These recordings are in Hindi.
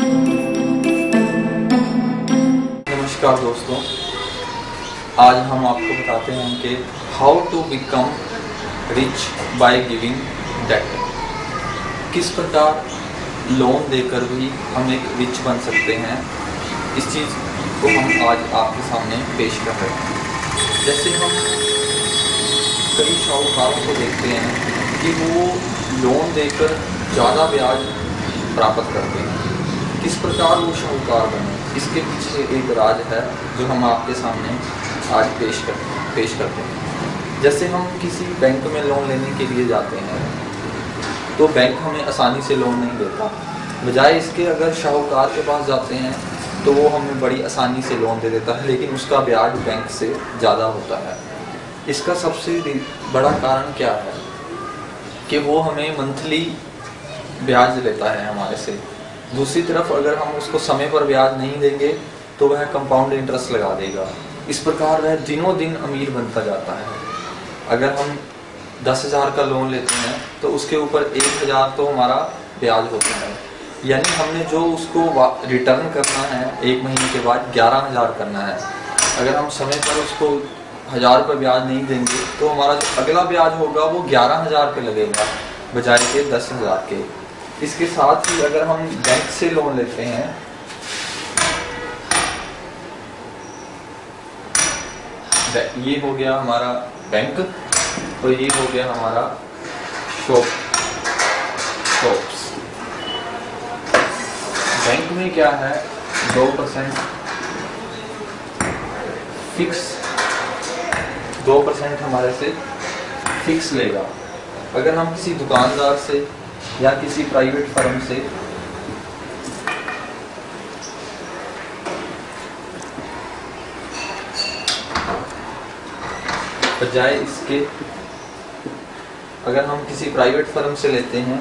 नमस्कार दोस्तों। आज हम आपको बताते हैं कि how to become rich by giving debt किस प्रकार लोन देकर भी हम एक रिच बन सकते हैं, इस चीज़ को हम आज आपके सामने पेश कर रहे हैं। जैसे हम कई शाहूकारों को देखते हैं कि वो लोन देकर ज़्यादा ब्याज प्राप्त करते हैं। किस प्रकार वो शाहूकार बने? इसके पीछे एक राज है जो हम आपके सामने आज पेश कर, पेश करते हैं। जैसे हम किसी बैंक में लोन लेने के लिए जाते हैं तो बैंक हमें आसानी से लोन नहीं देता। बजाय इसके अगर शाहूकार के पास जाते हैं तो वो हमें बड़ी आसानी से लोन दे देता है, लेकिन उसका ब्याज बैंक से ज़्यादा होता है। इसका सबसे बड़ा कारण क्या है? कि वो हमें मंथली ब्याज लेता है हमारे से। दूसरी तरफ़ अगर हम उसको समय पर ब्याज नहीं देंगे तो वह कंपाउंड इंटरेस्ट लगा देगा। इस प्रकार वह दिनों दिन अमीर बनता जाता है। अगर हम दस हज़ार का लोन लेते हैं तो उसके ऊपर एक हज़ार तो हमारा ब्याज होता है। यानी हमने जो उसको रिटर्न करना है, एक महीने के बाद ग्यारह हज़ार करना है। अगर हम समय पर उसको हज़ार पर ब्याज नहीं देंगे तो हमारा जो अगला ब्याज होगा, वो ग्यारह हज़ार पे लगेगा, बजाय के दस हज़ार के। इसके साथ ही अगर हम बैंक से लोन लेते हैं ये हो गया हमारा बैंक और ये हो गया हमारा शॉप शॉप्स बैंक में क्या है? दो परसेंट फिक्स दो परसेंट हमारे से फिक्स लेगा। अगर हम किसी दुकानदार से या किसी प्राइवेट फर्म से। बजाय इसके। अगर हम किसी प्राइवेट फर्म से लेते हैं,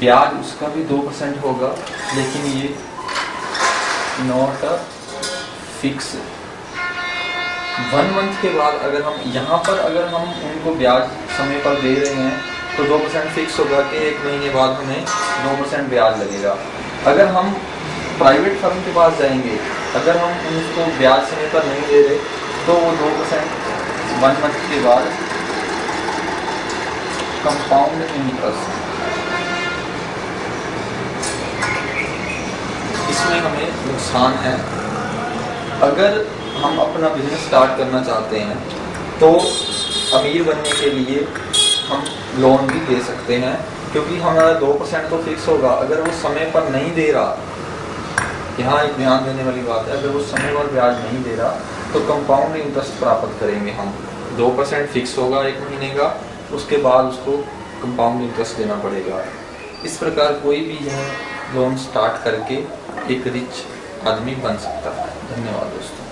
ब्याज उसका भी दो परसेंट होगा, लेकिन ये not a fix one month के बाद अगर हम यहाँ पर अगर हम उनको ब्याज समय पर दे रहे हैं तो दो परसेंट फिक्स होगा कि एक महीने बाद हमें नौ परसेंट ब्याज लगेगा। अगर हम प्राइवेट फर्म के पास जाएँगे, अगर हम उनको ब्याज समय पर नहीं दे रहे तो वो दो परसेंट वन मंथ के बाद कंपाउंड इंटरेस्ट इसमें हमें नुकसान है। अगर हम अपना बिज़नेस स्टार्ट करना चाहते हैं तो अमीर बनने के लिए हम लोन भी दे सकते हैं, क्योंकि हमारा दो परसेंट तो फिक्स होगा। अगर वो समय पर नहीं दे रहा, यहाँ एक ध्यान देने वाली बात है, अगर वो समय पर ब्याज नहीं दे रहा तो कंपाउंड इंटरेस्ट प्राप्त करेंगे हम। दो परसेंट फिक्स होगा एक महीने का, उसके बाद उसको कंपाउंड इंटरेस्ट देना पड़ेगा। इस प्रकार कोई भी यह लोन स्टार्ट करके एक रिच आदमी बन सकता है। धन्यवाद दोस्तों।